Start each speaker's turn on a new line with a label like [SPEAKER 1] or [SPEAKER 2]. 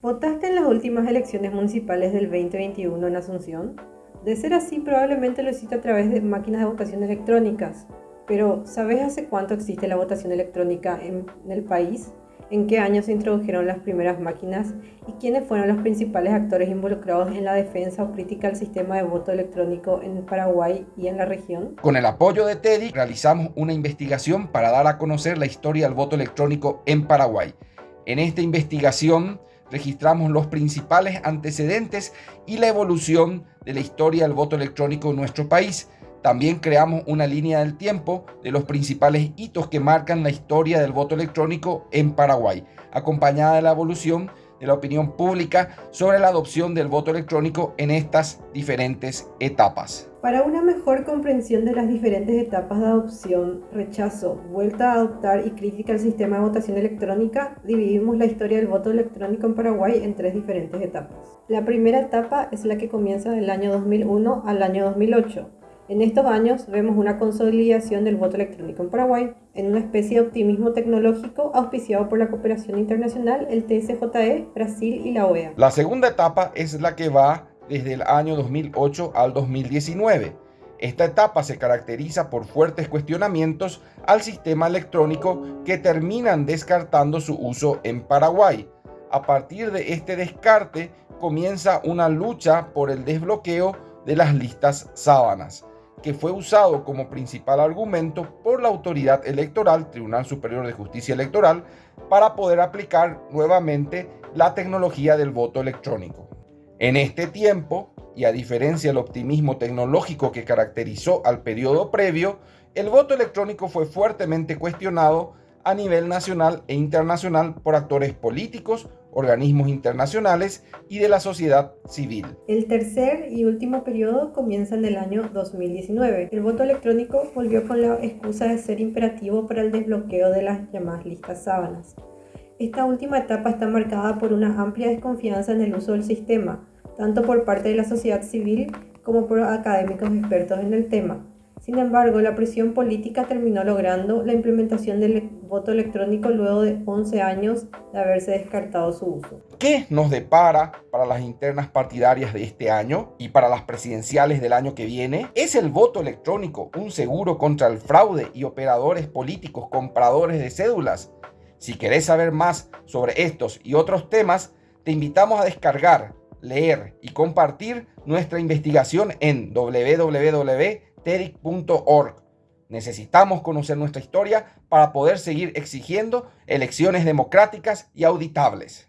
[SPEAKER 1] ¿Votaste en las últimas elecciones municipales del 2021 en Asunción? De ser así, probablemente lo hiciste a través de máquinas de votación electrónicas. Pero, ¿sabes hace cuánto existe la votación electrónica en, el país? ¿En qué año se introdujeron las primeras máquinas? ¿Y quiénes fueron los principales actores involucrados en la defensa o crítica al sistema de voto electrónico en Paraguay y en la región?
[SPEAKER 2] Con el apoyo de TEDI realizamos una investigación para dar a conocer la historia del voto electrónico en Paraguay. En esta investigación registramos los principales antecedentes y la evolución de la historia del voto electrónico en nuestro país. También creamos una línea del tiempo de los principales hitos que marcan la historia del voto electrónico en Paraguay, acompañada de la evolución de la opinión pública sobre la adopción del voto electrónico en estas diferentes etapas.
[SPEAKER 1] Para una mejor comprensión de las diferentes etapas de adopción, rechazo, vuelta a adoptar y crítica al sistema de votación electrónica, dividimos la historia del voto electrónico en Paraguay en tres diferentes etapas. La primera etapa es la que comienza del año 2001 al año 2008 en estos años vemos una consolidación del voto electrónico en Paraguay, en una especie de optimismo tecnológico auspiciado por la cooperación internacional, el TSJE, Brasil y la OEA.
[SPEAKER 2] La segunda etapa es la que va desde el año 2008 al 2019. Esta etapa se caracteriza por fuertes cuestionamientos al sistema electrónico que terminan descartando su uso en Paraguay. A partir de este descarte comienza una lucha por el desbloqueo de las listas sábanas que fue usado como principal argumento por la autoridad electoral, Tribunal Superior de Justicia Electoral, para poder aplicar nuevamente la tecnología del voto electrónico. En este tiempo, y a diferencia del optimismo tecnológico que caracterizó al periodo previo, el voto electrónico fue fuertemente cuestionado a nivel nacional e internacional por actores políticos, organismos internacionales y de la sociedad civil.
[SPEAKER 1] El tercer y último periodo comienza en el año 2019. El voto electrónico volvió con la excusa de ser imperativo para el desbloqueo de las llamadas listas sábanas. Esta última etapa está marcada por una amplia desconfianza en el uso del sistema, tanto por parte de la sociedad civil como por académicos expertos en el tema sin embargo, la presión política terminó logrando la implementación del voto electrónico luego de 11 años de haberse descartado su uso.
[SPEAKER 2] ¿Qué nos depara para las internas partidarias de este año y para las presidenciales del año que viene? ¿Es el voto electrónico un seguro contra el fraude y operadores políticos compradores de cédulas? Si querés saber más sobre estos y otros temas, te invitamos a descargar, leer y compartir nuestra investigación en www TEDIC.org. Necesitamos conocer nuestra historia para poder seguir exigiendo elecciones democráticas y auditables.